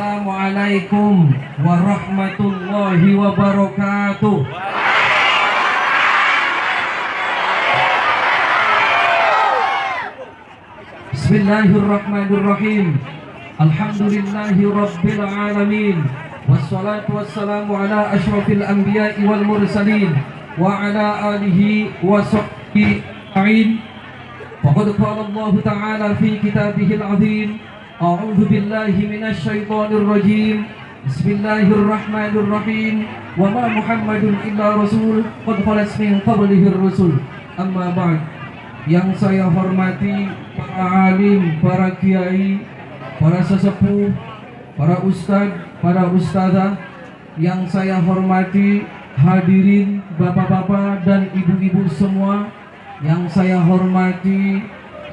Assalamualaikum warahmatullahi wabarakatuh. Bismillahirrahmanirrahim. Alhamdulillahi alamin. Wassalatu wassalamu ala asyrafil anbiya'i wal mursalin wa ala alihi wa ajma'in. Faqad qala Allah Ta'ala fi kitabihil azim أعوذ بالله من الشيطان الرجيم بسم الله الرحمن الرحيم وما محمد إلا رسول قد خلت من قبله الرسل أما بعد yang saya hormati para alim, para kiai, para sesepuh, para ustadz, para ustazah yang saya hormati hadirin bapak-bapak dan ibu-ibu semua yang saya hormati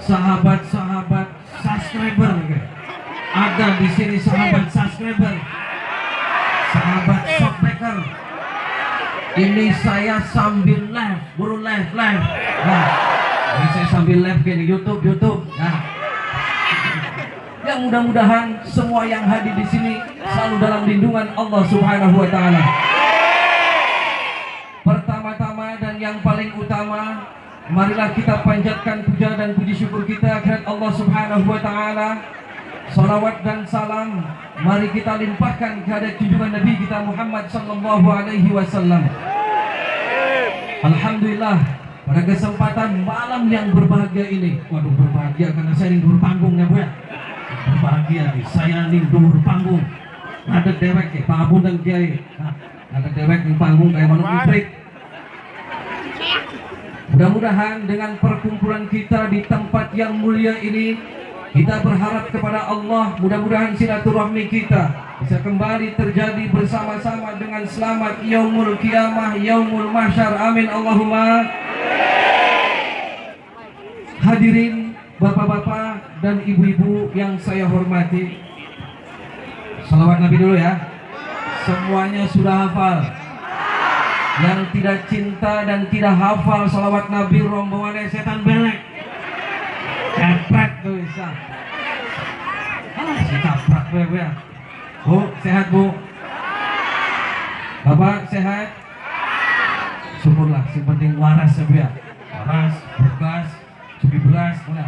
sahabat-sahabat subscriber ada di sini sahabat subscriber. Sahabat shockbreaker ini saya sambil live buru live live. Nah ini saya sambil live di YouTube YouTube. Nah. Yang mudah-mudahan semua yang hadir di sini selalu dalam lindungan Allah Subhanahu wa taala. Pertama-tama dan yang paling utama marilah kita panjatkan puja dan puji syukur kita kepada Allah Subhanahu wa taala Salawat dan salam Mari kita limpahkan kepada junjungan Nabi kita Muhammad Sallallahu Alaihi Wasallam. Alhamdulillah pada kesempatan malam yang berbahagia ini Waduh berbahagia karena saya ini berpanggung ya Bu ya. Berbahagia nih, saya ini berpanggung Ada dewek ya, Pak Abun dan Kiai. Ada dewek di panggung kayak mana break Mudah-mudahan dengan perkumpulan kita di tempat yang mulia ini kita berharap kepada Allah mudah-mudahan silaturahmi kita bisa kembali terjadi bersama-sama dengan selamat yaumul kiamah yaumul mahsyar. Amin Allahumma. Hadirin bapak-bapak dan ibu-ibu yang saya hormati. Salawat nabi dulu ya. Semuanya sudah hafal. Yang tidak cinta dan tidak hafal salawat nabi rombongan setan belek bisa. Ah, gue ya. Bu, sehat bu? Bapak sehat? Syukurlah, si penting waras ya bu ya. Waras, bergas, sugi beras, mana?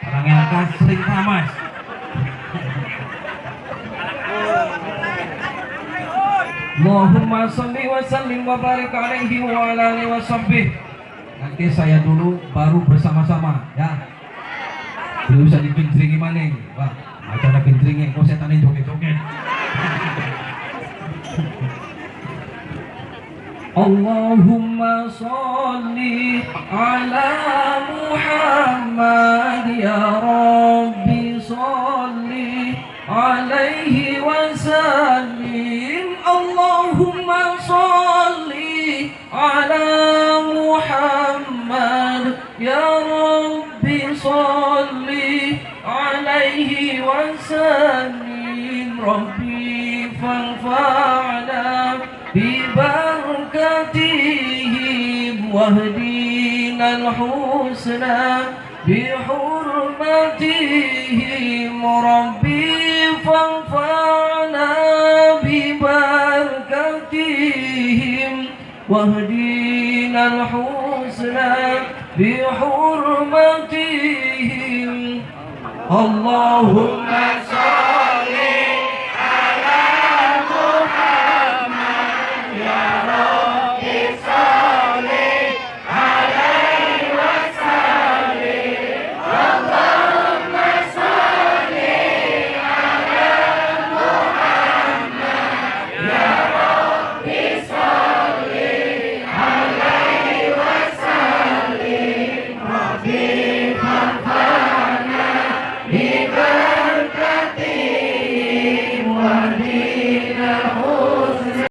Orang yang akan sering tamas. Allahumma salli wa sallim wa barik alaihi wa ala alihi wa sahbihi. Nanti saya dulu baru bersama-sama ya. Belum bisa dipincringi maning. Wah, acara pincringi kok setan joget-joget. Allahumma salli ala Muhammad ya Rabbi salli alaihi wa sallim Allahumma salli ala Muhammad ya Rabbi salli عليه وسلم ربي فانفعنا ببركتهم واهدينا الحسنى بحرمتهم ربي فانفعنا ببركتهم واهدينا الحسنى بحرمتهم Allahumma salli